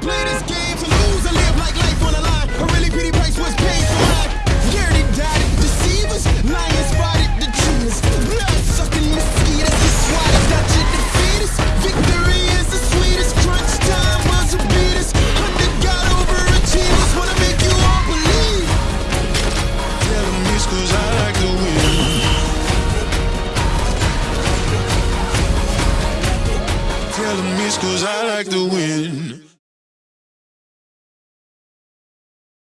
Play this game to lose and live like life on the line. A really pretty price was paid for mine. Scared and died, deceivers, lying, spotted the cheaters. Blood sucking mosquitoes, the swatted, got you defeaters. Victory is the sweetest. Crunch time was a beat us. Under God overachievers wanna make you all believe. Tell them it's cause I like to win. Tell them it's cause I like to win.